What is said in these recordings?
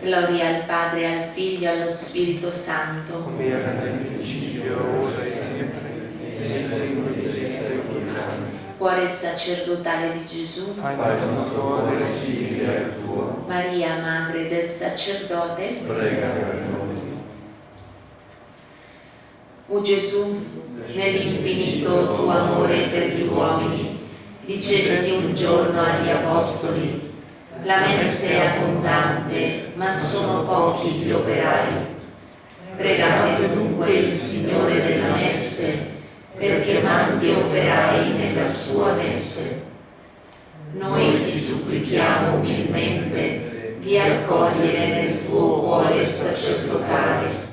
Gloria al Padre, al Figlio e allo Spirito Santo. Come era nel principio, ora e sempre, e nei secoli dei secoli. Cuore sacerdotale di Gesù. Fai nostro simile al tuo. Maria, Madre del Sacerdote. Prega per noi. O Gesù, nell'infinito tuo amore per gli uomini, dicesti un giorno agli Apostoli, la messe è abbondante, ma sono pochi gli operai. Pregate dunque il Signore della messe, perché mandi operai nella sua messe. Noi ti supplichiamo umilmente di accogliere nel tuo cuore sacerdotale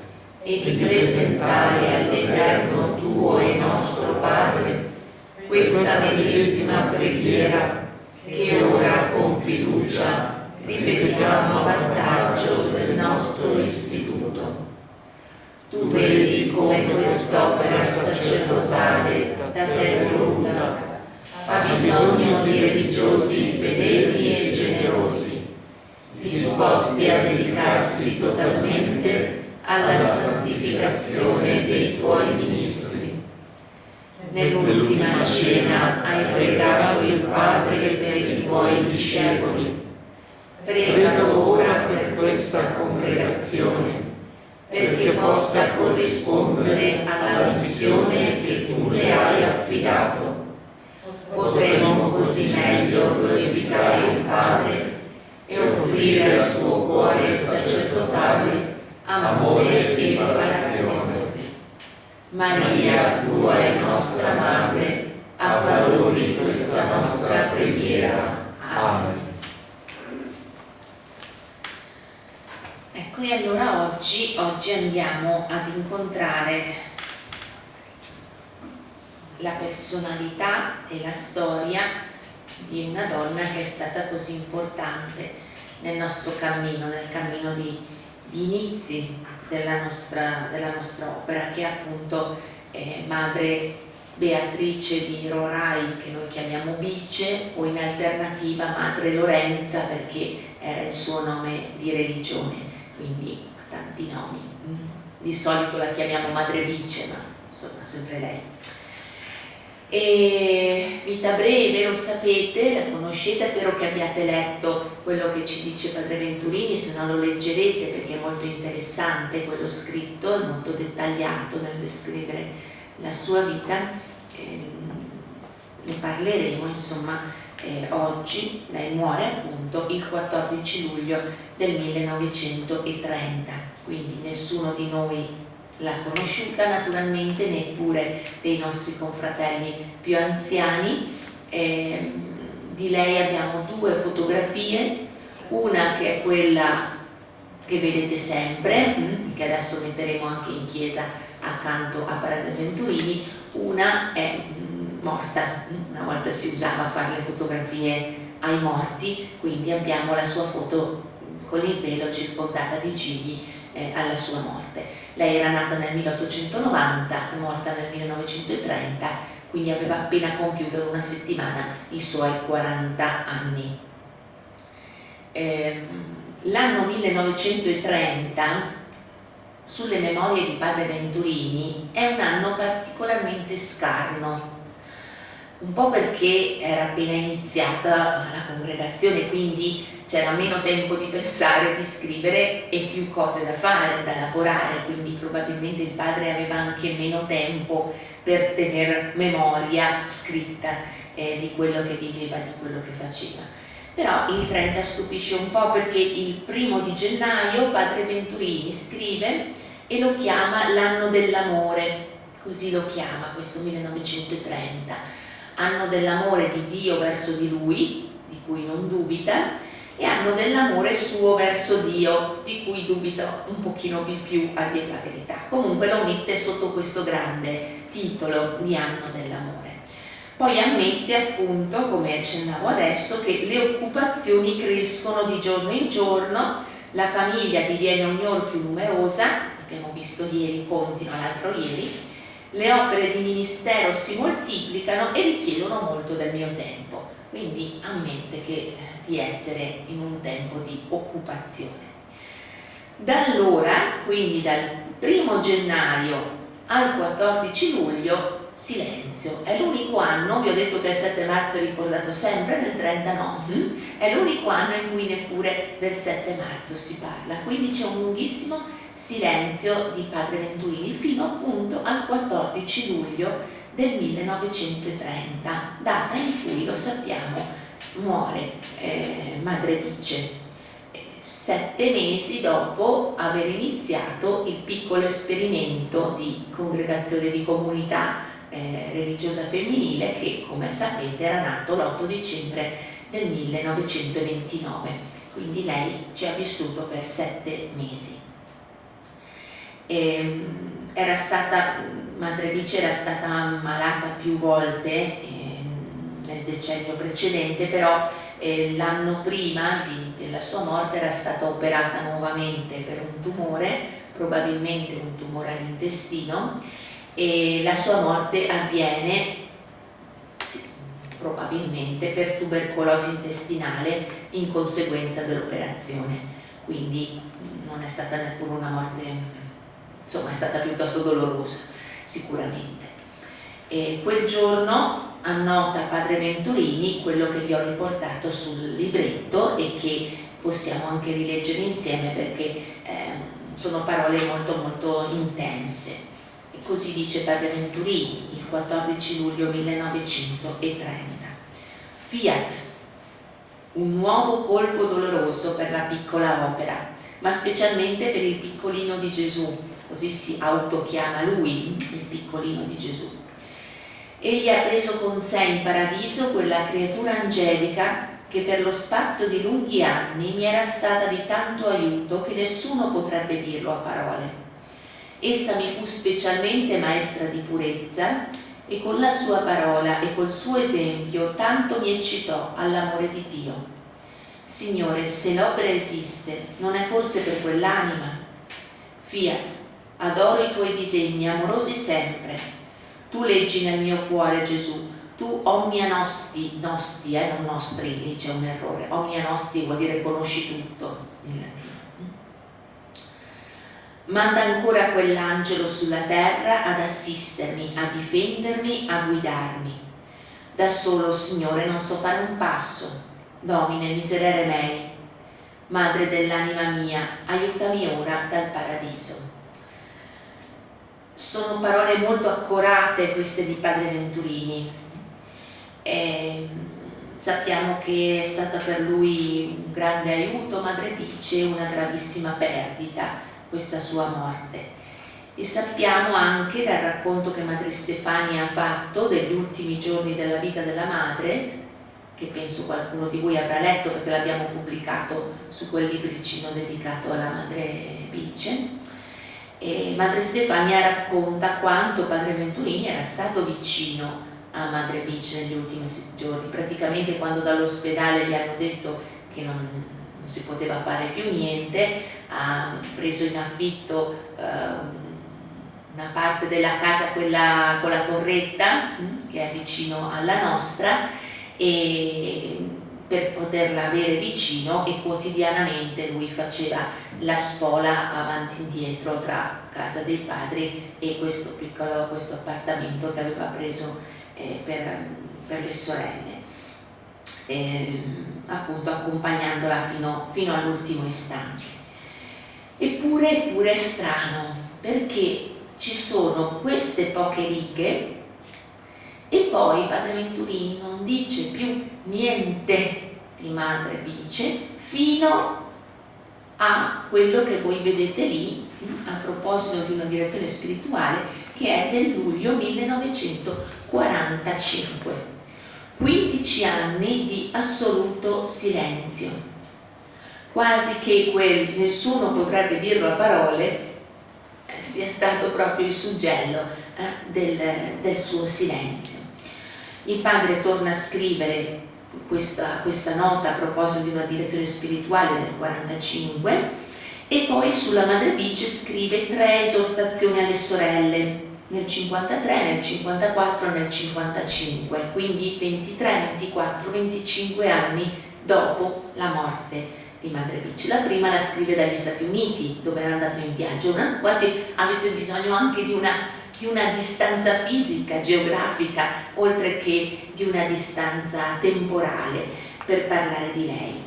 e di presentare all'Eterno tuo e nostro Padre questa medesima preghiera che ora con fiducia ripetiamo a vantaggio del nostro istituto. Tu vedi come quest'opera sacerdotale da te voluta ha bisogno di religiosi fedeli e generosi, disposti a dedicarsi totalmente alla santificazione dei tuoi ministri. Nell'ultima cena hai pregato il Padre tuoi discepoli. Pregalo ora per questa congregazione, perché possa corrispondere alla missione che tu le hai affidato. Potremo così meglio glorificare il Padre e offrire al tuo cuore sacerdotale amore e passione. Maria, tua e nostra Madre, avvalori questa nostra preghiera. Amen. Ecco, e allora oggi, oggi andiamo ad incontrare la personalità e la storia di una donna che è stata così importante nel nostro cammino, nel cammino di, di inizi della nostra, della nostra, opera, che è appunto eh, madre Beatrice di Rorai, che noi chiamiamo Bice, o in alternativa madre Lorenza, perché era il suo nome di religione, quindi tanti nomi. Mm. Di solito la chiamiamo madre Bice, ma insomma sempre lei. E vita breve, lo sapete, la conoscete, spero che abbiate letto quello che ci dice Padre Venturini, se no lo leggerete perché è molto interessante quello scritto, è molto dettagliato nel descrivere la sua vita. Eh, ne parleremo insomma eh, oggi, lei muore appunto il 14 luglio del 1930, quindi nessuno di noi l'ha conosciuta naturalmente neppure dei nostri confratelli più anziani. Eh, di lei abbiamo due fotografie. Una che è quella che vedete sempre mm, che adesso metteremo anche in chiesa accanto a Parade Venturini una è mm, morta una volta si usava fare le fotografie ai morti quindi abbiamo la sua foto con il velo circondata di gigli eh, alla sua morte lei era nata nel 1890 e morta nel 1930, quindi aveva appena compiuto in una settimana i suoi 40 anni. Eh, L'anno 1930 sulle memorie di padre Venturini è un anno particolarmente scarno un po' perché era appena iniziata la congregazione quindi c'era meno tempo di pensare, di scrivere e più cose da fare, da lavorare, quindi probabilmente il padre aveva anche meno tempo per tenere memoria scritta eh, di quello che viveva, di quello che faceva. Però il 30 stupisce un po' perché il primo di gennaio padre Venturini scrive e lo chiama l'anno dell'amore, così lo chiama questo 1930, anno dell'amore di Dio verso di lui, di cui non dubita, e hanno dell'amore suo verso Dio, di cui dubito un pochino di più a dire la verità. Comunque lo mette sotto questo grande titolo di anno dell'amore. Poi ammette appunto, come accennavo adesso, che le occupazioni crescono di giorno in giorno, la famiglia diviene ognor più numerosa, abbiamo visto ieri, continuano l'altro ieri, le opere di ministero si moltiplicano e richiedono molto del mio tempo. Quindi ammette che di essere in un tempo di occupazione. Da allora, quindi dal 1 gennaio al 14 luglio, silenzio. È l'unico anno, vi ho detto che il 7 marzo è ricordato sempre, nel 30 no, hm? è l'unico anno in cui neppure del 7 marzo si parla, quindi c'è un lunghissimo silenzio di padre Venturini fino appunto al 14 luglio del 1930, data in cui, lo sappiamo, muore eh, Madre Vice, sette mesi dopo aver iniziato il piccolo esperimento di congregazione di comunità eh, religiosa femminile che, come sapete, era nato l'8 dicembre del 1929, quindi lei ci ha vissuto per sette mesi. E, ehm, era stata, Madre Vice era stata malata più volte eh, nel decennio precedente, però eh, l'anno prima di, della sua morte era stata operata nuovamente per un tumore, probabilmente un tumore all'intestino, e la sua morte avviene probabilmente per tubercolosi intestinale in conseguenza dell'operazione, quindi non è stata neppure una morte insomma è stata piuttosto dolorosa sicuramente. E quel giorno annota padre Venturini quello che vi ho riportato sul libretto e che possiamo anche rileggere insieme perché eh, sono parole molto molto intense. E così dice padre Venturini il 14 luglio 1930. Fiat, un nuovo colpo doloroso per la piccola opera, ma specialmente per il piccolino di Gesù, così si autochiama lui, il piccolino di Gesù. Egli ha preso con sé in paradiso quella creatura angelica che per lo spazio di lunghi anni mi era stata di tanto aiuto che nessuno potrebbe dirlo a parole. Essa mi fu specialmente maestra di purezza e con la sua parola e col suo esempio tanto mi eccitò all'amore di Dio. Signore, se l'opera esiste, non è forse per quell'anima? Fiat, adoro i tuoi disegni, amorosi sempre. Tu leggi nel mio cuore, Gesù, tu omnia nosti, nosti, eh, non nostri, lì c'è un errore, omnia nosti vuol dire conosci tutto in latino. Manda ancora quell'angelo sulla terra ad assistermi, a difendermi, a guidarmi. Da solo, Signore, non so fare un passo. Domine, miserere mei, Madre dell'anima mia, aiutami ora dal paradiso sono parole molto accorate queste di padre Venturini. E sappiamo che è stata per lui un grande aiuto madre Pice una gravissima perdita questa sua morte. E sappiamo anche dal racconto che madre Stefania ha fatto degli ultimi giorni della vita della madre che penso qualcuno di voi avrà letto perché l'abbiamo pubblicato su quel libricino dedicato alla madre Bice e Madre Stefania racconta quanto Padre Venturini era stato vicino a Madre Beach negli ultimi giorni, praticamente quando dall'ospedale gli hanno detto che non, non, si poteva fare più niente, ha preso in affitto eh, una parte della casa, quella con la torretta, mm, che è vicino alla nostra, e per poterla avere vicino e quotidianamente lui faceva la spola avanti e indietro tra casa dei padri e questo piccolo questo appartamento che aveva preso eh, per, per, le sorelle. Eh, appunto accompagnandola fino, fino all'ultimo istante. Eppure pure è strano perché ci sono queste poche righe e poi Padre Venturini non dice più niente di Madre Bice fino a quello che voi vedete lì a proposito di una direzione spirituale che è del luglio 1945 15 anni di assoluto silenzio. Quasi che quel nessuno potrebbe dirlo a parole eh, sia stato proprio il suggello eh, del, del suo silenzio. Il padre torna a scrivere questa, questa nota a proposito di una direzione spirituale nel 45 e poi sulla Madre Bice scrive tre esortazioni alle sorelle nel 53, nel 54 e nel 55 quindi 23, 24, 25 anni dopo la morte di Madre Vici. La prima la scrive dagli Stati Uniti, dove era andato in viaggio, una, quasi avesse bisogno anche di una, di una distanza fisica, geografica, oltre che di una distanza temporale per parlare di lei.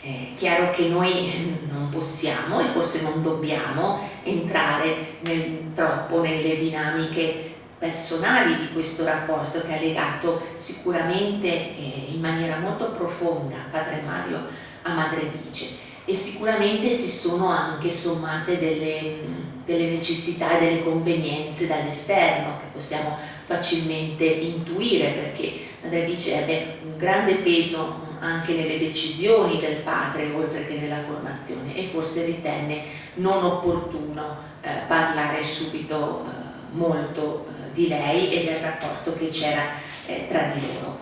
È chiaro che noi non possiamo e forse non dobbiamo entrare nel, troppo nelle dinamiche personali di questo rapporto che ha legato sicuramente eh, in maniera molto profonda Padre Mario a Madre Bice e sicuramente si sono anche sommate delle, delle necessità e delle convenienze dall'esterno che possiamo facilmente intuire perché Madre Bice ebbe un grande peso anche nelle decisioni del padre oltre che nella formazione e forse ritenne non opportuno eh, parlare subito eh, molto eh, di lei e del rapporto che c'era eh, tra di loro.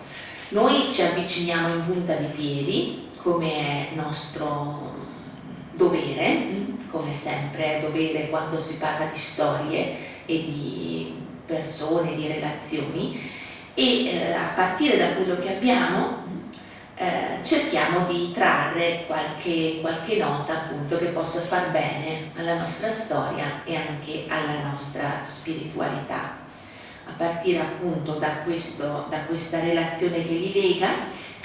Noi ci avviciniamo in punta di piedi come è nostro dovere, come sempre è dovere quando si parla di storie e di persone, di relazioni. E eh, a partire da quello che abbiamo eh, cerchiamo di trarre qualche, qualche nota appunto che possa far bene alla nostra storia e anche alla nostra spiritualità. A partire appunto da, questo, da questa relazione che li lega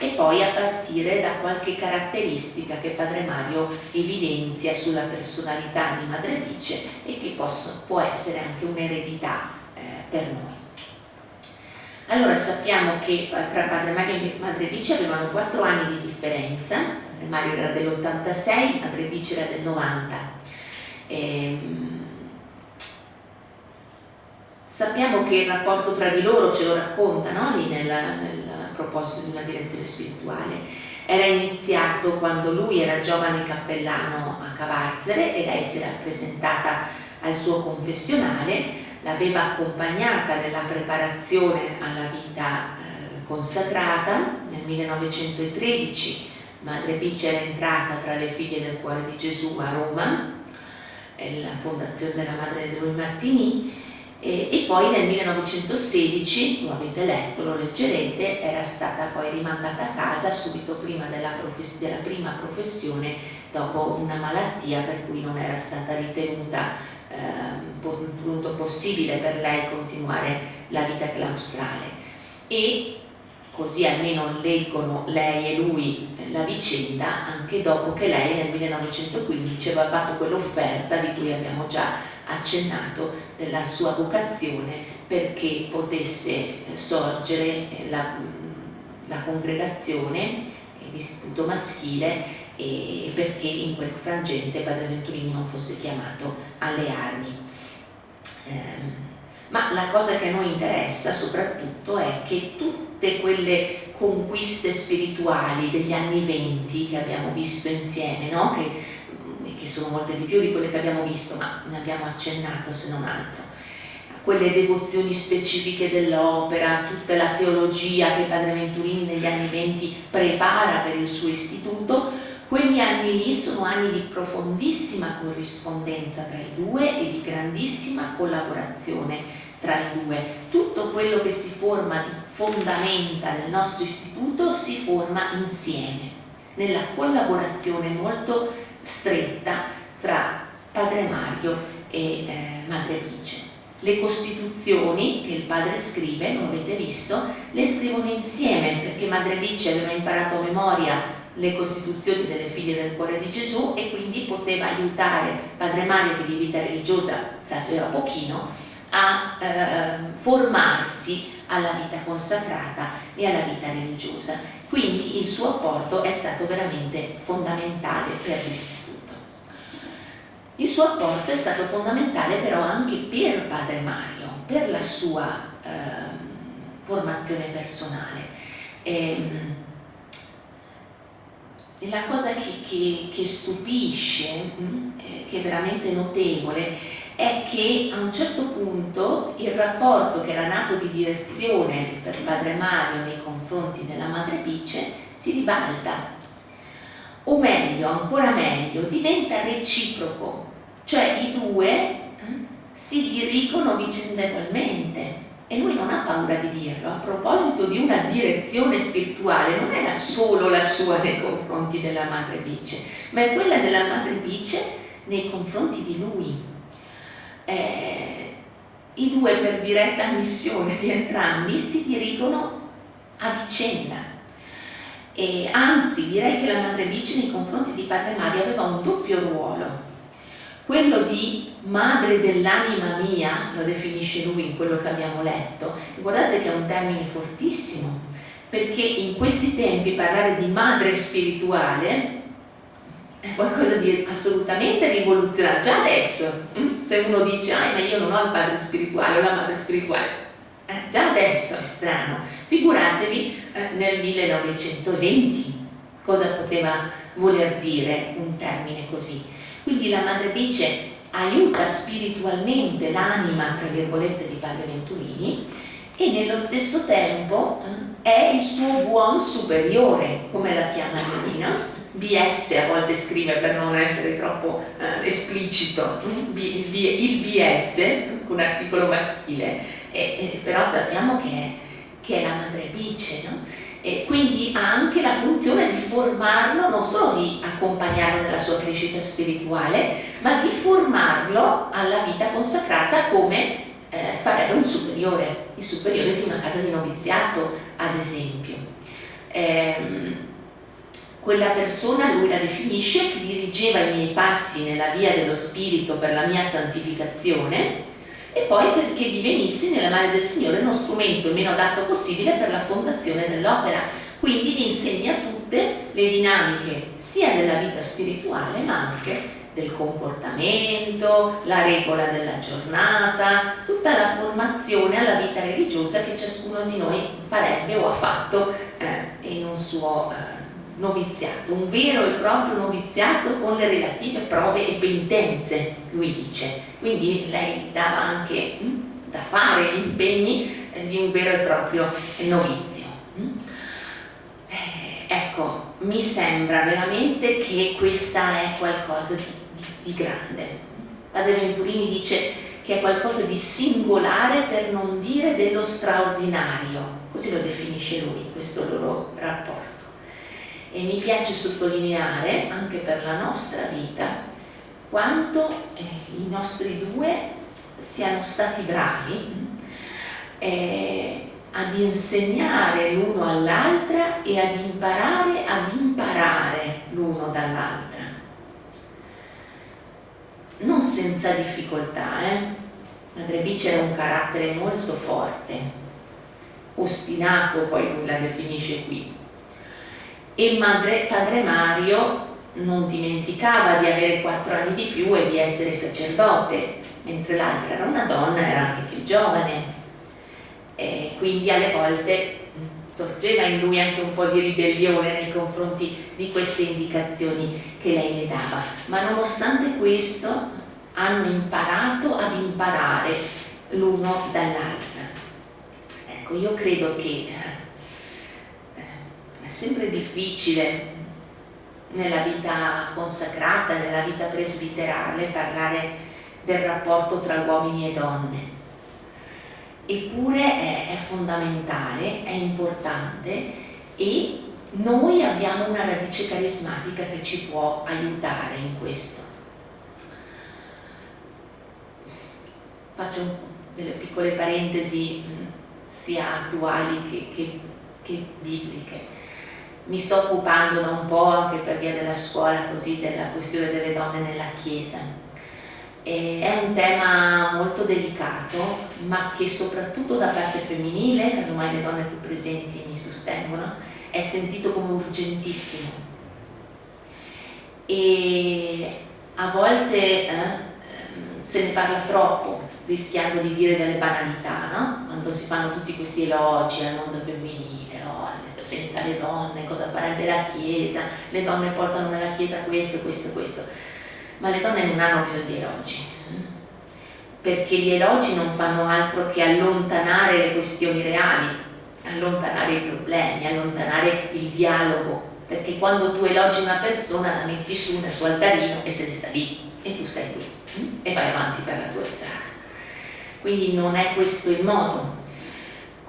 e poi a partire da qualche caratteristica che Padre Mario evidenzia sulla personalità di Madre Vice e che posso, può essere anche un'eredità eh, per noi. Allora sappiamo che tra Padre Mario e Madre Vice avevano 4 anni di differenza, Padre Mario era dell'86, Madre Vice era del 90. Ehm, sappiamo che il rapporto tra di loro ce lo racconta lì nel, nel proposito di una direzione spirituale. Era iniziato quando lui era giovane cappellano a Cavarzere e lei si era presentata al suo confessionale, l'aveva accompagnata nella preparazione alla vita eh, consacrata nel 1913 Madre Bici era entrata tra le figlie del cuore di Gesù a Roma, la fondazione della Madre di Lui Martini, e, e, poi nel 1916, lo avete letto, lo leggerete, era stata poi rimandata a casa subito prima della, della prima professione dopo una malattia per cui non era stata ritenuta eh, possibile per lei continuare la vita claustrale. E così almeno leggono lei e lui la vicenda anche dopo che lei nel 1915 aveva fatto quell'offerta di cui abbiamo già accennato della sua vocazione perché potesse eh, sorgere eh, la, la congregazione, eh, l'istituto maschile e perché in quel frangente Padre Venturini non fosse chiamato alle armi. Eh, ma la cosa che a noi interessa soprattutto è che tutte quelle conquiste spirituali degli anni venti che abbiamo visto insieme, no? che sono molte di più di quelle che abbiamo visto, ma ne abbiamo accennato se non altro. Quelle devozioni specifiche dell'opera, tutta la teologia che Padre Venturini negli anni venti prepara per il suo istituto, quegli anni lì sono anni di profondissima corrispondenza tra i due e di grandissima collaborazione tra i due. Tutto quello che si forma di fondamenta del nostro istituto si forma insieme, nella collaborazione molto stretta tra Padre Mario e eh, Madre Bice. Le costituzioni che il padre scrive, lo avete visto, le scrivono insieme perché Madre Bice aveva imparato a memoria le costituzioni delle figlie del cuore di Gesù e quindi poteva aiutare Padre Mario che di vita religiosa sapeva pochino a eh, formarsi alla vita consacrata e alla vita religiosa. Quindi il suo apporto è stato veramente fondamentale per l'istituto. Il suo apporto è stato fondamentale però anche per Padre Mario, per la sua eh, formazione personale. E, e la cosa che, che, che stupisce, mm, eh, che è veramente notevole, è che a un certo punto il rapporto che era nato di direzione per Padre Mario nei confronti della Madre Bice si ribalta. O meglio, ancora meglio, diventa reciproco, cioè i due eh, si dirigono vicendevolmente. E lui non ha paura di dirlo, a proposito di una direzione spirituale, non era solo la sua nei confronti della madre Bice, ma è quella della madre Bice nei confronti di lui. Eh, I due per diretta missione di entrambi si dirigono a vicenda. E anzi, direi che la madre Bice nei confronti di padre Mario aveva un doppio ruolo quello di madre dell'anima mia, lo definisce lui in quello che abbiamo letto, e guardate che è un termine fortissimo, perché in questi tempi parlare di madre spirituale è qualcosa di assolutamente rivoluzionario, già adesso, mm? Se uno dice, ah, ma io non ho il padre spirituale o la madre spirituale, eh, già adesso è strano, figuratevi eh, nel 1920 cosa poteva voler dire un termine così. Quindi la Madre Bice aiuta spiritualmente l'anima, tra virgolette, di Padre Venturini e nello stesso tempo eh, è il suo buon superiore, come la chiama Leonino. BS a volte scrive per non essere troppo eh, esplicito, B, B, il BS con articolo maschile, e, e, però sappiamo che è, che è la Madre Bice, no? E quindi ha anche la funzione di formarlo, non solo di accompagnarlo nella sua crescita spirituale, ma di formarlo alla vita consacrata come eh, farebbe un superiore, il superiore di una casa di noviziato, ad esempio. Eh, quella persona lui la definisce che dirigeva i miei passi nella via dello spirito per la mia santificazione e poi perché divenissi nelle mani del Signore uno strumento meno adatto possibile per la fondazione dell'opera. Quindi vi insegna tutte le dinamiche sia della vita spirituale ma anche del comportamento, la regola della giornata, tutta la formazione alla vita religiosa che ciascuno di noi farebbe o ha fatto eh, in un suo eh, noviziato, un vero e proprio noviziato con le relative prove e penitenze, lui dice. Quindi lei dava anche mh, hm, da fare gli impegni eh, di un vero e proprio novizio. Hm? Eh, ecco, mi sembra veramente che questa è qualcosa di, di, di grande. Padre Venturini dice che è qualcosa di singolare per non dire dello straordinario, così lo definisce lui, questo loro rapporto e mi piace sottolineare anche per la nostra vita quanto eh, i nostri due siano stati bravi eh, ad insegnare l'uno all'altra e ad imparare ad imparare l'uno dall'altra non senza difficoltà eh? Madre Bice era un carattere molto forte ostinato poi lui la definisce qui e madre, padre Mario non dimenticava di avere quattro anni di più e di essere sacerdote, mentre l'altra era una donna, era anche più giovane. E quindi alle volte sorgeva in lui anche un po' di ribellione nei confronti di queste indicazioni che lei le dava. Ma nonostante questo hanno imparato ad imparare l'uno dall'altra. Ecco, io credo che sempre difficile nella vita consacrata, nella vita presbiterale, parlare del rapporto tra uomini e donne. Eppure è, è fondamentale, è importante e noi abbiamo una radice carismatica che ci può aiutare in questo. Faccio delle piccole parentesi sia attuali che, che, che bibliche mi sto occupando da un po' anche per via della scuola così della questione delle donne nella Chiesa. E è un tema molto delicato, ma che soprattutto da parte femminile, che ormai le donne più presenti mi sostengono, è sentito come urgentissimo. E a volte eh, se ne parla troppo, rischiando di dire delle banalità, no? Quando si fanno tutti questi elogi al mondo femminile, senza le donne, cosa farebbe la Chiesa, le donne portano nella Chiesa questo, questo, questo. Ma le donne non hanno bisogno di elogi, perché gli elogi non fanno altro che allontanare le questioni reali, allontanare i problemi, allontanare il dialogo, perché quando tu elogi una persona la metti su nel suo altarino e se ne sta lì e tu stai qui e vai avanti per la tua strada. Quindi non è questo il modo.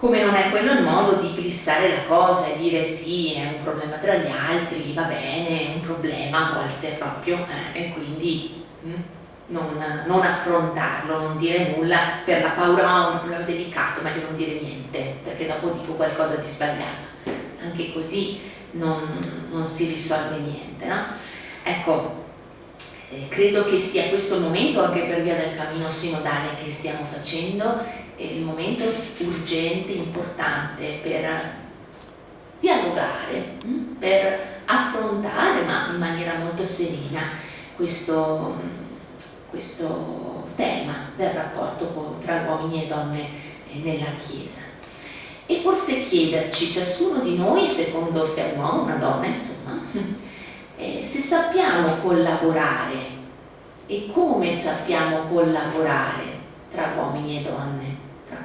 Come non è quello il modo di glissare la cosa e dire sì, è un problema tra gli altri, va bene, è un problema a volte proprio, eh, e quindi mm, non, non, affrontarlo, non dire nulla per la paura, ah, un problema delicato, meglio non dire niente, perché dopo dico qualcosa di sbagliato. Anche così non, non si risolve niente, no? Ecco, eh, credo che sia questo il momento, anche per via del cammino sinodale che stiamo facendo, il momento urgente, importante per dialogare, mm, per affrontare, ma in maniera molto serena, questo, questo tema del rapporto tra uomini e donne nella Chiesa. E forse chiederci, ciascuno di noi, secondo se è un uomo o una donna, insomma, eh, se sappiamo collaborare e come sappiamo collaborare tra uomini e donne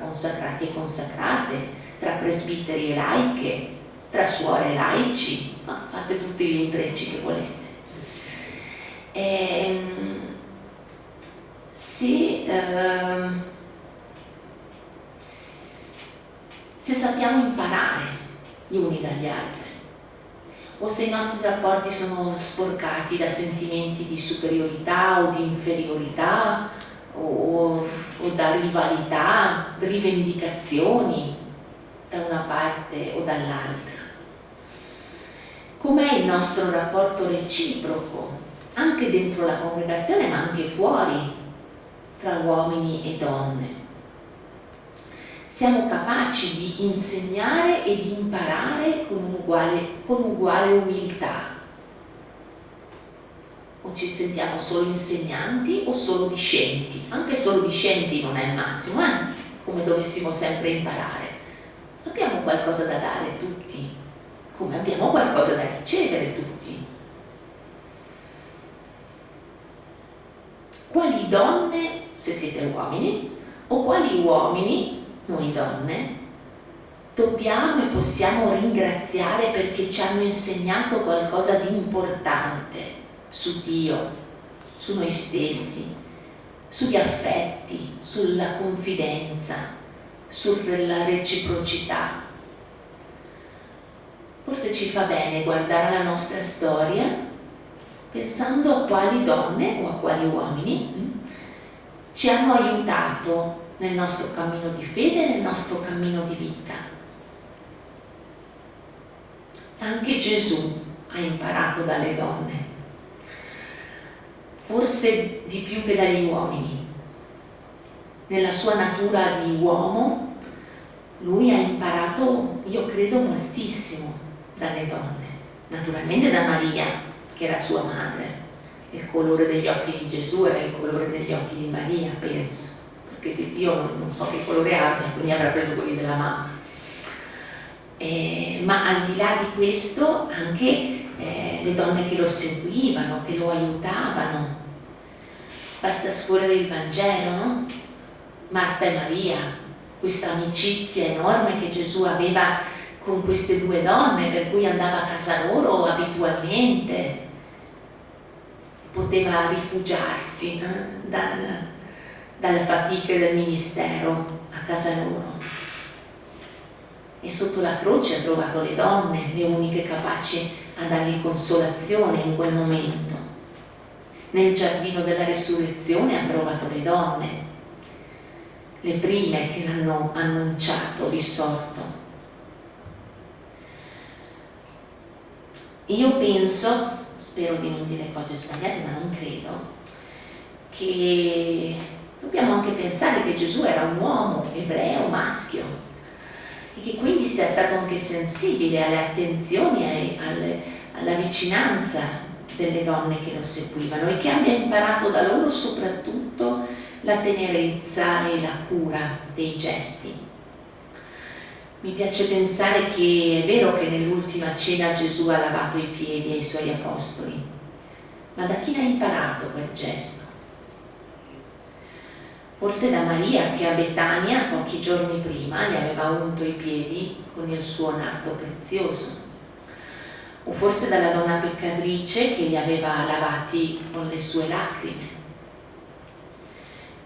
consacrati e consacrate, tra presbiteri e laiche, tra suore e laici, ma fate tutti gli intrecci che volete. E, ehm, se, ehm, se sappiamo imparare gli uni dagli altri, o se i nostri rapporti sono sporcati da sentimenti di superiorità o di inferiorità o, o da rivalità, rivendicazioni da una parte o dall'altra. Com'è il nostro rapporto reciproco, anche dentro la congregazione ma anche fuori, tra uomini e donne? Siamo capaci di insegnare e di imparare con uguale, con uguale umiltà o ci sentiamo solo insegnanti o solo discenti? Anche solo discenti non è il massimo, eh? come dovessimo sempre imparare. Abbiamo qualcosa da dare tutti, come abbiamo qualcosa da ricevere tutti. Quali donne, se siete uomini, o quali uomini, noi donne, dobbiamo e possiamo ringraziare perché ci hanno insegnato qualcosa di importante su Dio, su noi stessi, sugli affetti, sulla confidenza, sulla reciprocità. Forse ci fa bene guardare la nostra storia pensando a quali donne o a quali uomini mm, ci hanno aiutato nel nostro cammino di fede, nel nostro cammino di vita. Anche Gesù ha imparato dalle donne forse di più che dagli uomini. Nella sua natura di uomo lui ha imparato, io credo, moltissimo dalle donne, naturalmente da Maria, che era sua madre. Il colore degli occhi di Gesù era il colore degli occhi di Maria, penso, perché di Dio non so che colore abbia, quindi avrà preso quelli della mamma. Eh, ma al di là di questo anche eh, le donne che lo seguivano, che lo aiutavano. Basta scorrere il Vangelo, no? Marta e Maria, questa amicizia enorme che Gesù aveva con queste due donne, per cui andava a casa loro abitualmente, poteva rifugiarsi eh, dal, dalle fatiche del ministero a casa loro. E sotto la croce ha trovato le donne, le uniche capaci a dargli consolazione in quel momento. Nel giardino della risurrezione ha trovato le donne, le prime che l'hanno annunciato risorto. Io penso, spero di non dire cose sbagliate, ma non credo, che dobbiamo anche pensare che Gesù era un uomo ebreo, maschio, e che quindi sia stato anche sensibile alle attenzioni, alle, alla vicinanza delle donne che lo seguivano e che abbia imparato da loro soprattutto la tenerezza e la cura dei gesti. Mi piace pensare che è vero che nell'ultima cena Gesù ha lavato i piedi ai suoi apostoli, ma da chi l'ha imparato quel gesto? Forse da Maria che a Betania pochi giorni prima gli aveva unto i piedi con il suo nardo prezioso. O forse dalla donna peccatrice che li aveva lavati con le sue lacrime.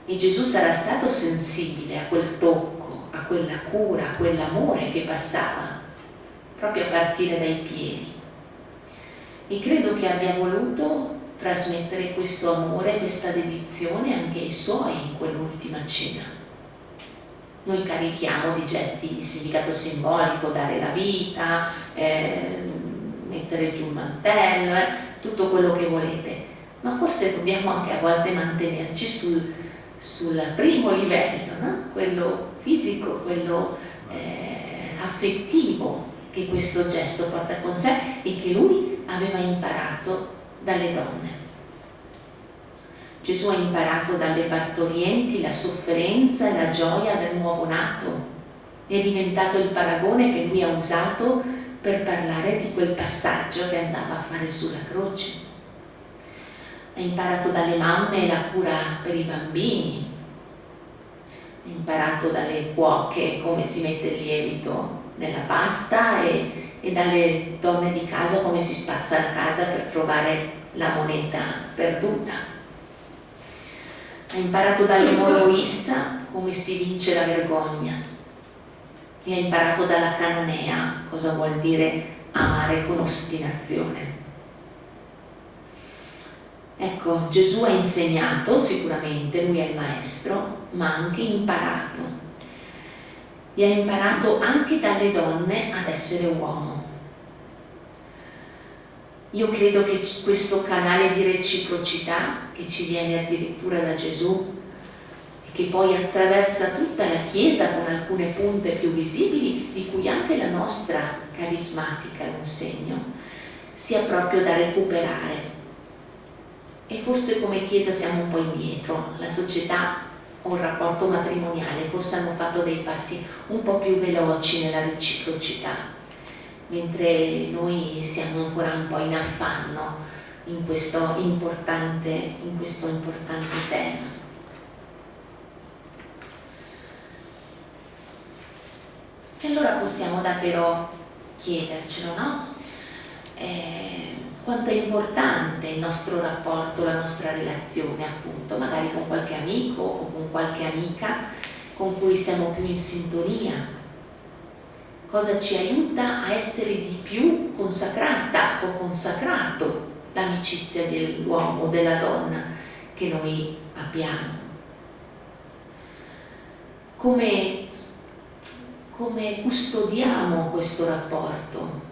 E Gesù sarà stato sensibile a quel tocco, a quella cura, quell'amore che passava proprio a partire dai piedi. E credo che abbia voluto trasmettere questo amore, questa dedizione anche ai suoi in quell'ultima cena. Noi carichiamo di gesti di significato simbolico, dare la vita, eh, mettere giù il mantello, eh, tutto quello che volete, ma forse dobbiamo anche a volte mantenerci sul, sul primo livello, no? quello fisico, quello eh, affettivo che questo gesto porta con sé e che lui aveva imparato dalle donne. Gesù ha imparato dalle partorienti la sofferenza e la gioia del nuovo nato è diventato il paragone che lui ha usato per parlare di quel passaggio che andava a fare sulla croce. Ha imparato dalle mamme la cura per i bambini, ha imparato dalle cuoche come si mette il lievito nella pasta e, e dalle donne di casa come si spazza la casa per trovare la moneta perduta. Ha imparato dalle Moroissa come si vince la vergogna e ha imparato dalla Cananea cosa vuol dire amare con ostinazione. Ecco, Gesù ha insegnato sicuramente, lui è il maestro, ma ha anche imparato. E ha imparato anche dalle donne ad essere uomo io credo che questo canale di reciprocità che ci viene addirittura da Gesù e che poi attraversa tutta la Chiesa con alcune punte più visibili, di cui anche la nostra carismatica è un segno, sia proprio da recuperare. E forse come Chiesa siamo un po' indietro, la società il rapporto matrimoniale forse hanno fatto dei passi un po' più veloci nella reciprocità mentre noi siamo ancora un po' in affanno in questo importante, in questo importante tema. E allora possiamo davvero chiedercelo, no? Eh, quanto è importante il nostro rapporto, la nostra relazione appunto, magari con qualche amico o con qualche amica con cui siamo più in sintonia, cosa ci aiuta a essere di più consacrata o consacrato l'amicizia dell'uomo o della donna che noi abbiamo. Come, come custodiamo questo rapporto?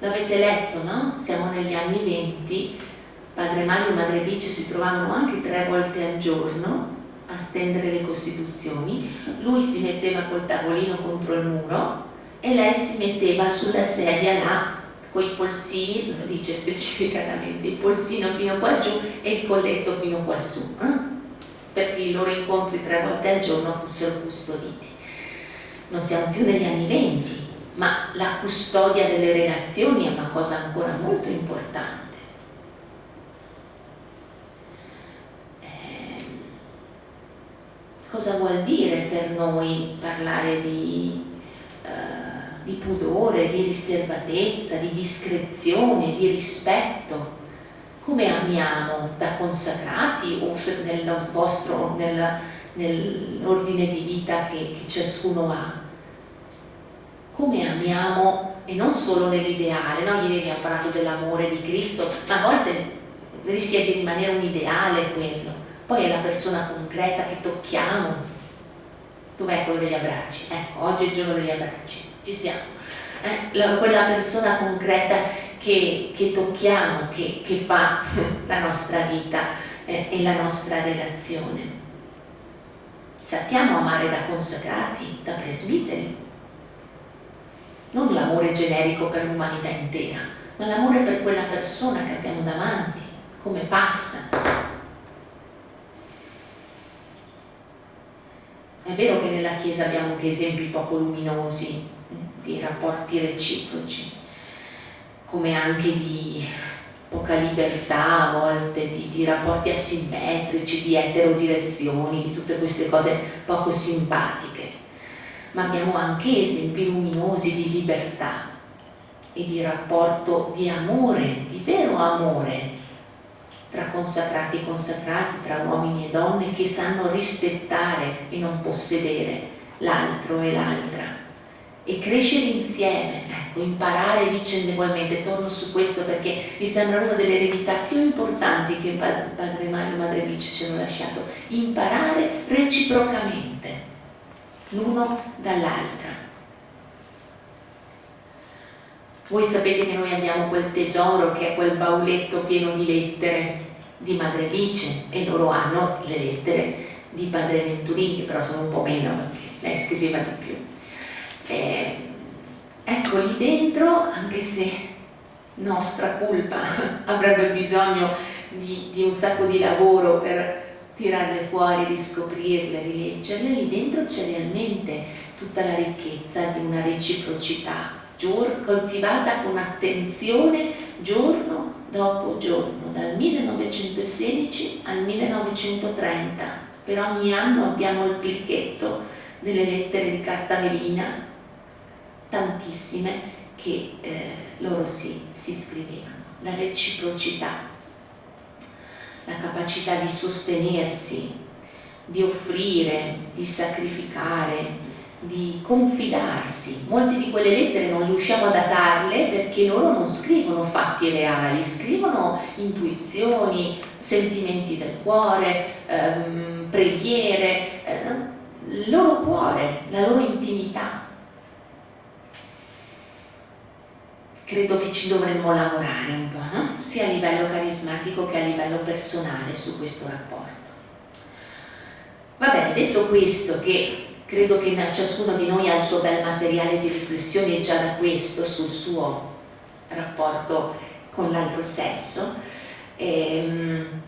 L'avete letto, no? Siamo negli anni venti, padre Mario e madre Bice si trovavano anche tre volte al giorno a stendere le costituzioni, lui si metteva col tavolino contro il muro e lei si metteva sulla sedia là con i polsini, dice specificatamente, il polsino fino qua giù e il colletto fino qua su, eh? perché i loro incontri tre volte al giorno fossero custoditi. Non siamo più negli anni venti, ma la custodia delle relazioni è una cosa ancora molto importante. Eh, cosa vuol dire per noi parlare di eh, di pudore, di riservatezza, di discrezione, di rispetto. Come amiamo da consacrati o nel vostro, nell'ordine di vita che, che ciascuno ha? Come amiamo, e non solo nell'ideale, no? ieri abbiamo parlato dell'amore di Cristo, ma a volte rischia di rimanere un ideale quello, poi è la persona concreta che tocchiamo. Dov'è quello degli abbracci? Ecco, oggi è il giorno degli abbracci ci siamo. Eh? La, quella persona concreta che, che tocchiamo, che, che, fa la nostra vita eh, e la nostra relazione. Sappiamo amare da consacrati, da presbiteri, non l'amore generico per l'umanità intera, ma l'amore per quella persona che abbiamo davanti, come passa. È vero che nella Chiesa abbiamo anche esempi poco luminosi, di rapporti reciproci, come anche di poca libertà a volte, di, di, rapporti asimmetrici, di eterodirezioni, di tutte queste cose poco simpatiche. Ma abbiamo anche esempi luminosi di libertà e di rapporto di amore, di vero amore tra consacrati e consacrati, tra uomini e donne che sanno rispettare e non possedere l'altro e l'altra. E crescere insieme, ecco, imparare vicendevolmente, torno su questo perché mi sembra una delle eredità più importanti che Padre Mario e Madre Vice ci hanno lasciato, imparare reciprocamente, l'uno dall'altra. Voi sapete che noi abbiamo quel tesoro che è quel bauletto pieno di lettere di Madre Vice e loro hanno le lettere di Padre Venturini che però sono un po' meno lei scriveva di più eh, ecco lì dentro, anche se nostra colpa avrebbe bisogno di, di un sacco di lavoro per tirarle fuori, riscoprirle, rileggerle, lì dentro c'è realmente tutta la ricchezza di una reciprocità coltivata con attenzione giorno dopo giorno, dal 1916 al 1930. Per ogni anno abbiamo il picchetto delle lettere di carta velina tantissime che eh, loro si, si scrivevano. La reciprocità, la capacità di sostenersi, di offrire, di sacrificare, di confidarsi. Molte di quelle lettere non riusciamo a datarle perché loro non scrivono fatti reali, scrivono intuizioni, sentimenti del cuore, ehm, preghiere, eh, il loro cuore, la loro intimità. Credo che ci dovremmo lavorare un po', no? sia a livello carismatico che a livello personale su questo rapporto. Va bene, detto questo, che credo che ciascuno di noi ha il suo bel materiale di riflessione già da questo sul suo rapporto con l'altro sesso, ehm,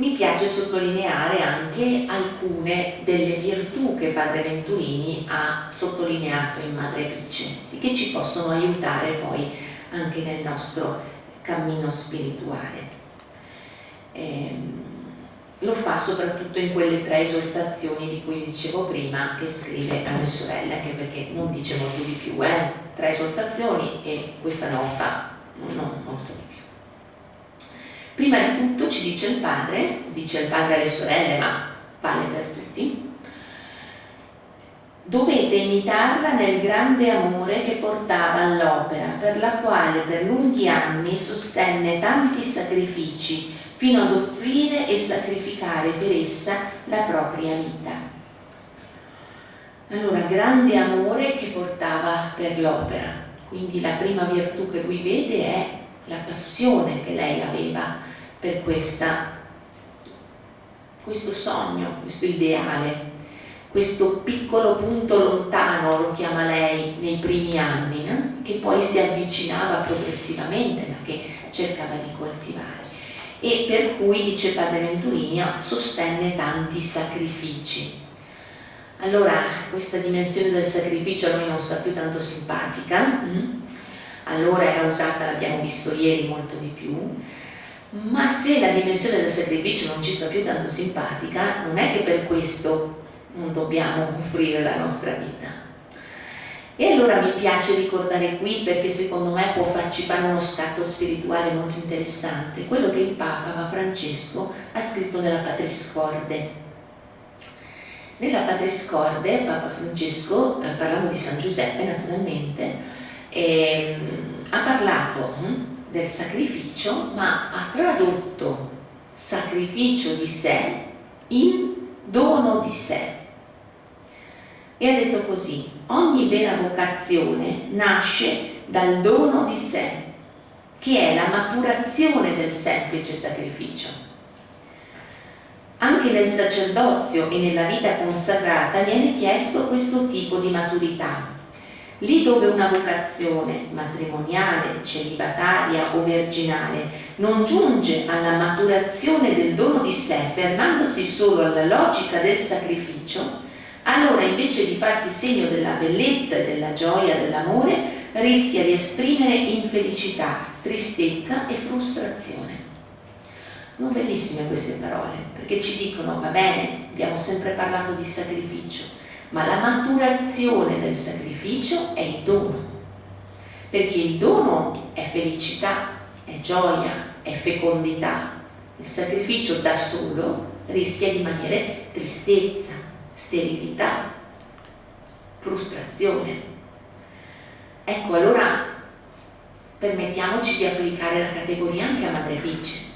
mi piace sottolineare anche alcune delle virtù che Padre Venturini ha sottolineato in Madre Vice e che ci possono aiutare poi anche nel nostro cammino spirituale. Eh, lo fa soprattutto in quelle tre esortazioni di cui dicevo prima che scrive alle sorelle, anche perché non dice molto di più, eh? tre esortazioni e questa nota non molto. Prima di tutto ci dice il padre, dice il padre alle sorelle, ma vale per tutti, dovete imitarla nel grande amore che portava all'opera, per la quale per lunghi anni sostenne tanti sacrifici, fino ad offrire e sacrificare per essa la propria vita. Allora, grande amore che portava per l'opera, quindi la prima virtù che lui vede è la passione che lei aveva per questa, questo sogno, questo ideale, questo piccolo punto lontano, lo chiama lei, nei primi anni, no? che poi si avvicinava progressivamente, ma che cercava di coltivare. E per cui, dice Padre Venturini, sostenne tanti sacrifici. Allora, questa dimensione del sacrificio a noi non sta più tanto simpatica, mm? allora era usata, l'abbiamo visto ieri, molto di più, ma se la dimensione del sacrificio non ci sta più tanto simpatica, non è che per questo non dobbiamo offrire la nostra vita. E allora mi piace ricordare qui perché secondo me può farci fare uno scatto spirituale molto interessante, quello che il Papa Papa Francesco ha scritto nella Patriscorde. Nella Patriscorde Papa Francesco, eh, parlando di San Giuseppe naturalmente, eh, ha parlato hm, del sacrificio, ma ha tradotto sacrificio di sé in dono di sé. E ha detto così, ogni vera vocazione nasce dal dono di sé, che è la maturazione del semplice sacrificio. Anche nel sacerdozio e nella vita consacrata viene chiesto questo tipo di maturità, Lì dove una vocazione matrimoniale, celibataria o virginale non giunge alla maturazione del dono di sé fermandosi solo alla logica del sacrificio, allora invece di farsi segno della bellezza e della gioia dell'amore rischia di esprimere infelicità, tristezza e frustrazione. Non bellissime queste parole, perché ci dicono, va bene, abbiamo sempre parlato di sacrificio, ma la maturazione del sacrificio è il dono, perché il dono è felicità, è gioia, è fecondità. Il sacrificio da solo rischia di rimanere tristezza, sterilità, frustrazione. Ecco, allora permettiamoci di applicare la categoria anche a Madre Bice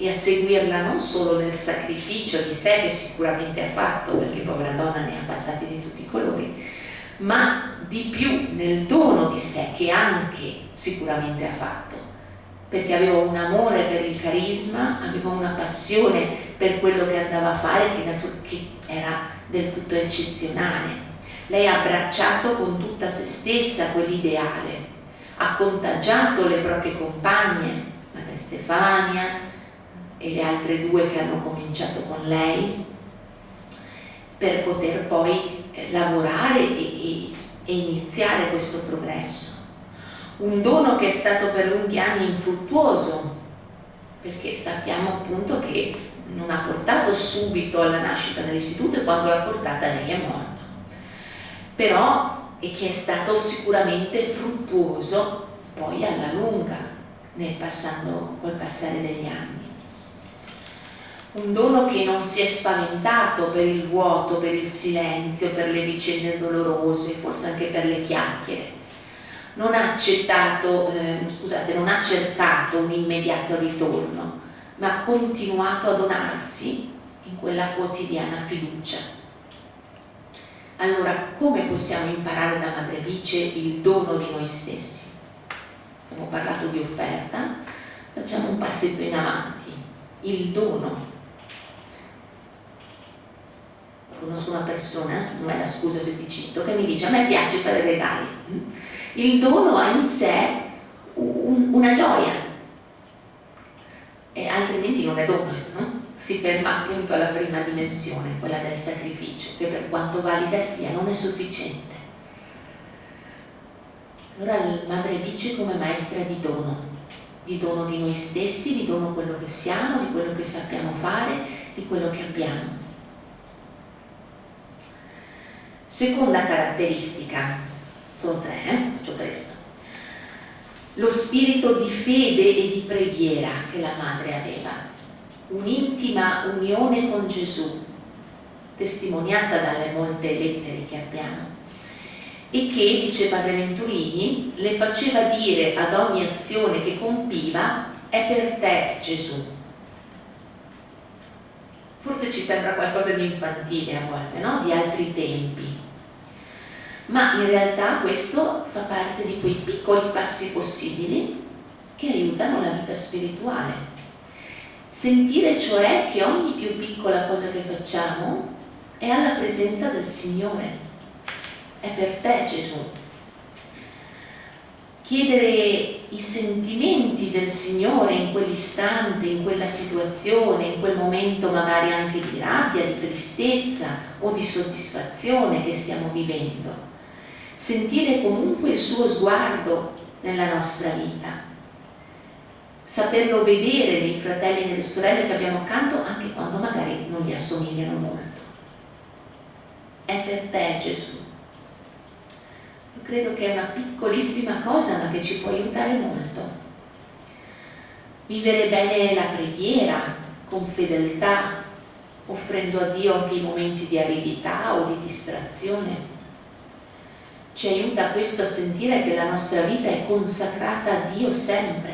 e a seguirla non solo nel sacrificio di sé che sicuramente ha fatto, perché povera donna ne ha passati di tutti i colori, ma di più nel dono di sé che anche sicuramente ha fatto, perché aveva un amore per il carisma, aveva una passione per quello che andava a fare che era del tutto eccezionale. Lei ha abbracciato con tutta se stessa quell'ideale, ha contagiato le proprie compagne, Madre Stefania, e le altre due che hanno cominciato con lei per poter poi eh, lavorare e, e, e iniziare questo progresso. Un dono che è stato per lunghi anni infruttuoso, perché sappiamo appunto che non ha portato subito alla nascita dell'istituto e quando l'ha portata lei è morto. Però e che è stato sicuramente fruttuoso poi alla lunga nel passando, col passare degli anni un dono che non si è spaventato per il vuoto, per il silenzio, per le vicende dolorose, forse anche per le chiacchiere. Non ha accettato, eh, scusate, non ha cercato un immediato ritorno, ma ha continuato a donarsi in quella quotidiana fiducia. Allora, come possiamo imparare da Madre Bice il dono di noi stessi? Abbiamo parlato di offerta, facciamo un passetto in avanti. Il dono conosco una persona, non è la scusa se ti cito, che mi dice a me piace fare regali. Il dono ha in sé un, una gioia, e altrimenti non è dono, no? si ferma appunto alla prima dimensione, quella del sacrificio, che per quanto valida sia non è sufficiente. Allora il Madre dice come maestra di dono, di dono di noi stessi, di dono quello che siamo, di quello che sappiamo fare, di quello che abbiamo. Seconda caratteristica, sono tre, eh? faccio presto. Lo spirito di fede e di preghiera che la madre aveva, un'intima unione con Gesù, testimoniata dalle molte lettere che abbiamo, e che, dice Padre Venturini, le faceva dire ad ogni azione che compiva, è per te Gesù, forse ci sembra qualcosa di infantile a volte, no? di altri tempi. Ma in realtà questo fa parte di quei piccoli passi possibili che aiutano la vita spirituale. Sentire cioè che ogni più piccola cosa che facciamo è alla presenza del Signore. È per te Gesù, chiedere i sentimenti del Signore in quell'istante, in quella situazione, in quel momento magari anche di rabbia, di tristezza o di soddisfazione che stiamo vivendo. Sentire comunque il suo sguardo nella nostra vita. Saperlo vedere nei fratelli e nelle sorelle che abbiamo accanto anche quando magari non gli assomigliano molto. È per te Gesù credo che è una piccolissima cosa ma che ci può aiutare molto. Vivere bene la preghiera con fedeltà, offrendo a Dio anche i momenti di aridità o di distrazione. Ci aiuta questo a sentire che la nostra vita è consacrata a Dio sempre,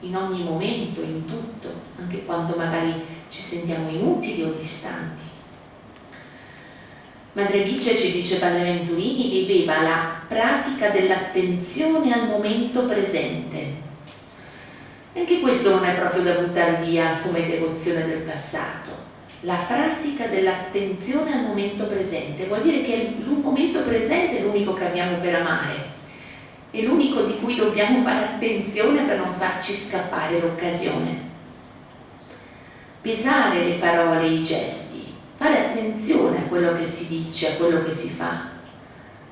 in ogni momento, in tutto, anche quando magari ci sentiamo inutili o distanti. Madre Bice ci dice Padre Venturini viveva la pratica dell'attenzione al momento presente. Anche questo non è proprio da buttare via come devozione del passato. La pratica dell'attenzione al momento presente vuol dire che il momento presente è l'unico che abbiamo per amare, è l'unico di cui dobbiamo fare attenzione per non farci scappare l'occasione. Pesare le parole e i gesti, fare attenzione a quello che si dice, a quello che si fa,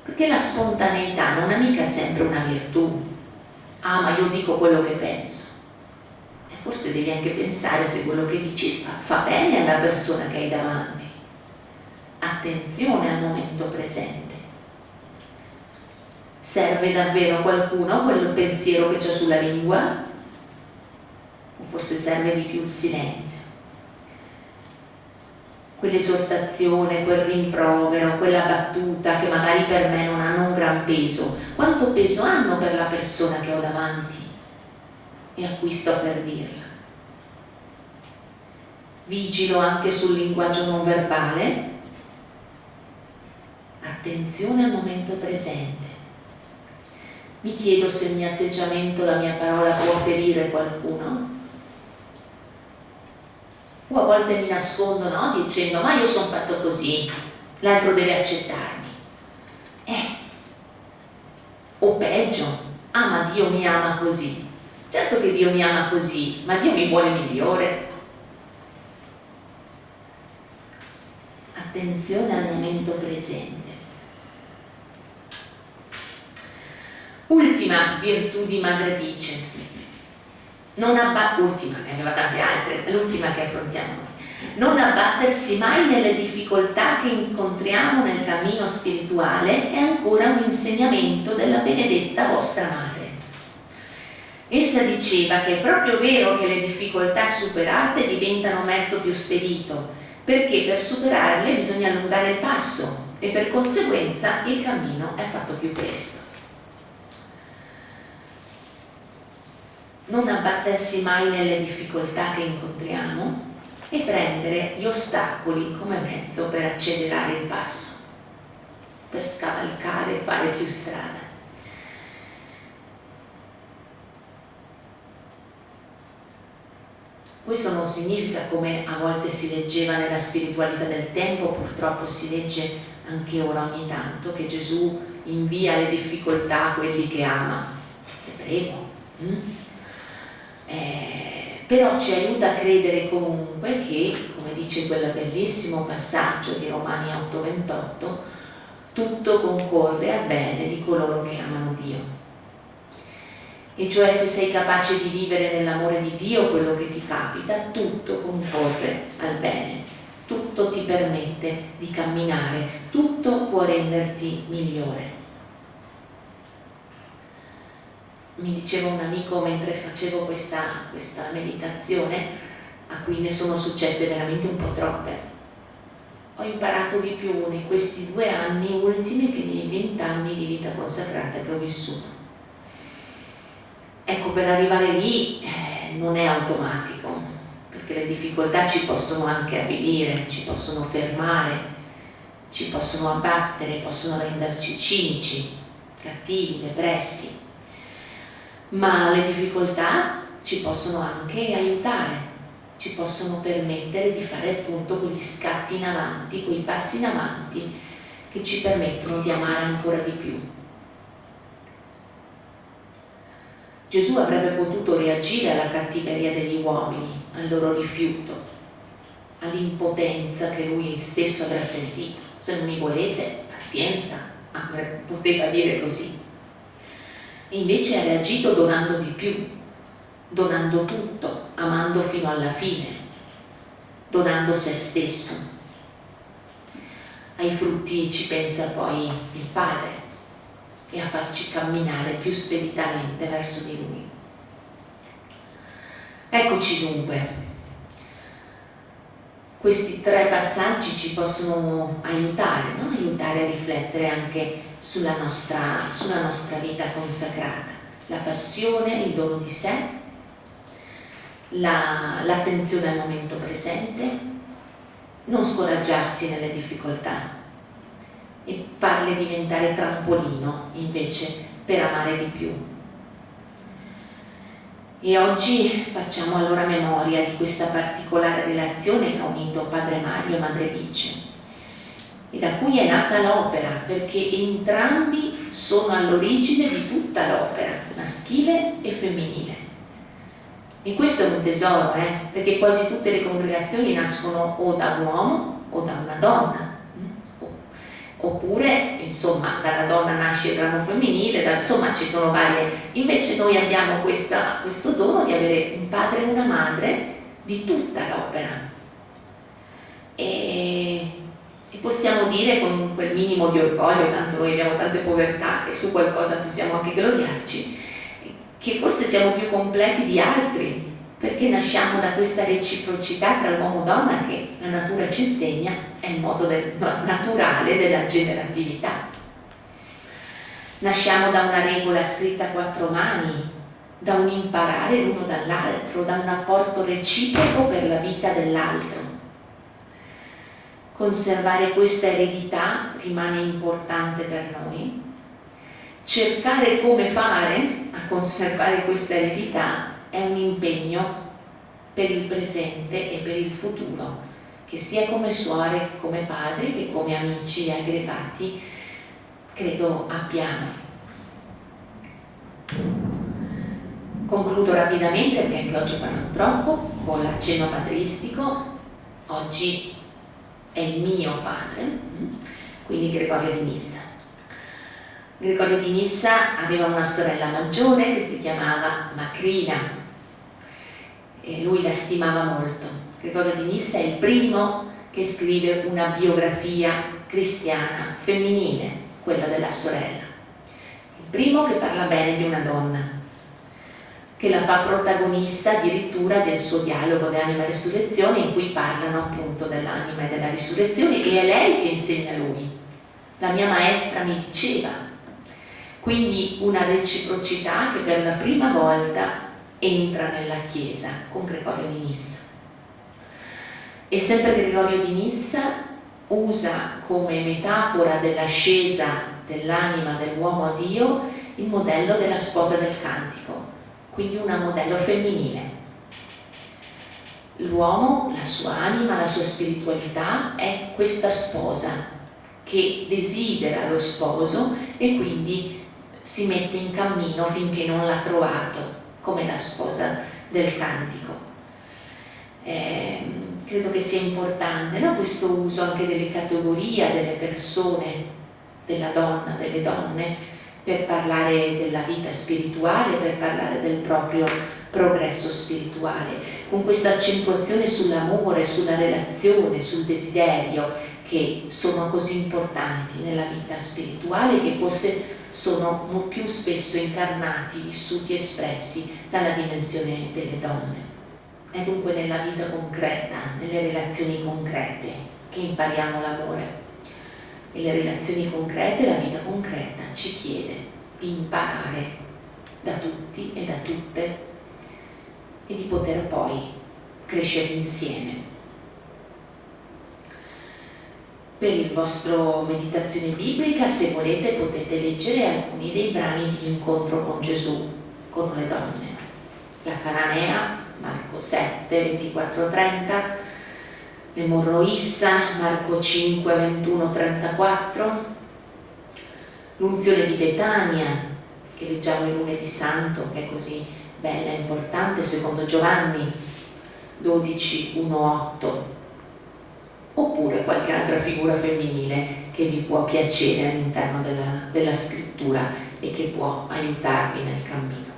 perché la spontaneità non è mica sempre una virtù. Ah, ma io dico quello che penso. Forse devi anche pensare se quello che dici fa, bene alla persona che hai davanti. Attenzione al momento presente. Serve davvero qualcuno quel pensiero che c'è sulla lingua? O forse serve di più il silenzio? quell'esortazione, quel rimprovero, quella battuta che magari per me non hanno un gran peso, quanto peso hanno per la persona che ho davanti e a cui sto per dirla. Vigilo anche sul linguaggio non verbale, attenzione al momento presente. Mi chiedo se il mio atteggiamento, la mia parola può ferire qualcuno o a volte mi nascondo no? dicendo ma io sono fatto così, l'altro deve accettarmi. Eh, o peggio, ah ma Dio mi ama così. Certo che Dio mi ama così, ma Dio mi vuole migliore. Attenzione al momento presente. Ultima virtù di Madre Bice, non ultima, ne aveva tante altre, l'ultima che affrontiamo noi, non abbattersi mai nelle difficoltà che incontriamo nel cammino spirituale è ancora un insegnamento della benedetta vostra madre. Essa diceva che è proprio vero che le difficoltà superate diventano mezzo più spedito, perché per superarle bisogna allungare il passo e per conseguenza il cammino è fatto più presto. non abbattersi mai nelle difficoltà che incontriamo e prendere gli ostacoli come mezzo per accelerare il passo, per scavalcare e fare più strada. Questo non significa, come a volte si leggeva nella spiritualità del tempo, purtroppo si legge anche ora ogni tanto, che Gesù invia le difficoltà a quelli che ama. Te prego. Hm? Eh, però ci aiuta a credere comunque che, come dice quel bellissimo passaggio di Romani 8:28, tutto concorre al bene di coloro che amano Dio. E cioè se sei capace di vivere nell'amore di Dio quello che ti capita, tutto concorre al bene, tutto ti permette di camminare, tutto può renderti migliore. mi diceva un amico mentre facevo questa, questa meditazione, a cui ne sono successe veramente un po' troppe. Ho imparato di più in questi due anni ultimi che nei vent'anni di vita consacrata che ho vissuto. Ecco, per arrivare lì eh, non è automatico, perché le difficoltà ci possono anche avvilire, ci possono fermare, ci possono abbattere, possono renderci cinici, cattivi, depressi ma le difficoltà ci possono anche aiutare, ci possono permettere di fare appunto quegli scatti in avanti, quei passi in avanti che ci permettono di amare ancora di più. Gesù avrebbe potuto reagire alla cattiveria degli uomini, al loro rifiuto, all'impotenza che lui stesso avrà sentito. Se non mi volete, pazienza, poteva dire così e invece ha reagito donando di più, donando tutto, amando fino alla fine, donando se stesso. Ai frutti ci pensa poi il Padre e a farci camminare più speditamente verso di Lui. Eccoci dunque. Questi tre passaggi ci possono aiutare, no? aiutare a riflettere anche sulla nostra, sulla nostra vita consacrata. La passione, il dono di sé, l'attenzione la, al momento presente, non scoraggiarsi nelle difficoltà e farle diventare trampolino invece per amare di più. E oggi facciamo allora memoria di questa particolare relazione che ha unito Padre Mario e Madre Bice e da cui è nata l'opera, perché entrambi sono all'origine di tutta l'opera, maschile e femminile. E questo è un tesoro, eh? perché quasi tutte le congregazioni nascono o da un uomo o da una donna, oppure insomma dalla donna nasce il ramo femminile, da, insomma ci sono varie, invece noi abbiamo questa, questo dono di avere un padre e una madre di tutta l'opera. E e possiamo dire con quel minimo di orgoglio, tanto noi abbiamo tante povertà e su qualcosa possiamo anche gloriarci, che forse siamo più completi di altri, perché nasciamo da questa reciprocità tra uomo e donna che la natura ci insegna è il modo del, naturale della generatività. Nasciamo da una regola scritta a quattro mani, da un imparare l'uno dall'altro, da un apporto reciproco per la vita dell'altro. Conservare questa eredità rimane importante per noi. Cercare come fare a conservare questa eredità è un impegno per il presente e per il futuro, che sia come suore, come padri, che come amici e aggregati, credo abbiamo. Concludo rapidamente perché anche oggi ho parlato troppo con l'accenno patristico. Oggi è il mio padre, quindi Gregorio di Nissa. Gregorio di Nissa aveva una sorella maggiore che si chiamava Macrina e lui la stimava molto. Gregorio di Nissa è il primo che scrive una biografia cristiana femminile, quella della sorella. Il primo che parla bene di una donna, che la fa protagonista addirittura del suo dialogo di anima e risurrezione in cui parlano appunto dell'anima e della risurrezione e è lei che insegna lui. La mia maestra mi diceva. Quindi una reciprocità che per la prima volta entra nella Chiesa con Gregorio di Nissa. E sempre Gregorio di Nissa usa come metafora dell'ascesa dell'anima dell'uomo a Dio il modello della sposa del cantico, quindi un modello femminile. L'uomo, la sua anima, la sua spiritualità è questa sposa che desidera lo sposo e quindi si mette in cammino finché non l'ha trovato come la sposa del cantico. Eh, credo che sia importante no? questo uso anche delle categorie, delle persone, della donna, delle donne, per parlare della vita spirituale, per parlare del proprio progresso spirituale, con questa accentuazione sull'amore, sulla relazione, sul desiderio, che sono così importanti nella vita spirituale, che forse sono più spesso incarnati, vissuti, espressi dalla dimensione delle donne. È dunque nella vita concreta, nelle relazioni concrete, che impariamo l'amore. E le relazioni concrete, la vita concreta ci chiede di imparare da tutti e da tutte e di poter poi crescere insieme. Per il vostro meditazione biblica, se volete, potete leggere alcuni dei brani di incontro con Gesù, con le donne. La Cananea, Marco 7, 24, 30, le Morroissa, Marco 5, 21, 34, l'unzione di Betania, che leggiamo il lunedì santo, che è così bella e importante, secondo Giovanni 12, 1, 8, oppure qualche altra figura femminile che vi può piacere all'interno della, della scrittura e che può aiutarvi nel cammino.